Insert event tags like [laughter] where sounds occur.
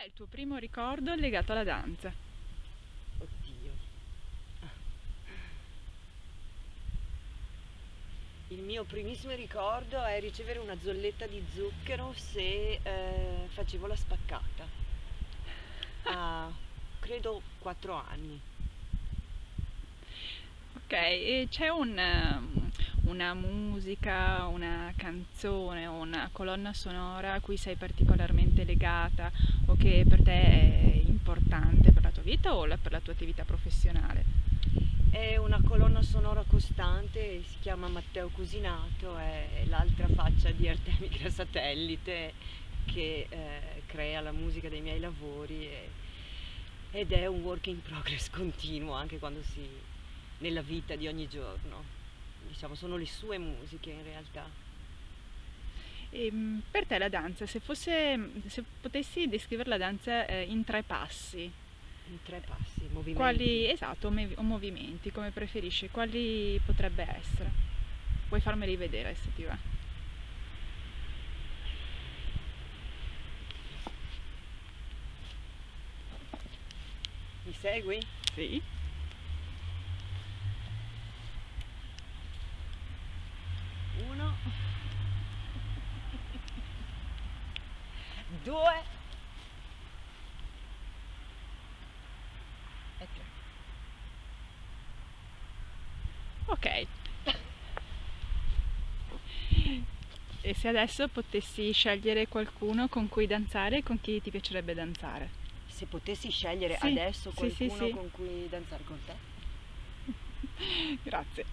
è il tuo primo ricordo legato alla danza? Oddio. Il mio primissimo ricordo è ricevere una zolletta di zucchero se eh, facevo la spaccata. A credo 4 anni. Ok, e c'è un, una musica, una canzone o una colonna sonora a cui sei particolarmente legata o che per te è importante per la tua vita o per la tua attività professionale? È una colonna sonora costante, si chiama Matteo Cusinato, è l'altra faccia di Artemica Satellite che eh, crea la musica dei miei lavori e- ed è un work in progress continuo anche quando si nella vita di ogni giorno. Diciamo, sono le sue musiche in realtà. E, mm, per te la danza, se fosse, se potessi descrivere la danza eh, in tre passi, In tre passi, movimenti. quali, esatto, o movimenti, come preferisci, quali potrebbe essere? Puoi farmeli vedere se ti va. Mi segui? Sì. Uno. Due. E tre. Ok. E se adesso potessi scegliere qualcuno con cui danzare, con chi ti piacerebbe danzare? Se potessi scegliere Sì, adesso sì, sì, qualcuno sì. con cui danzare con te, [laughs] Grazie.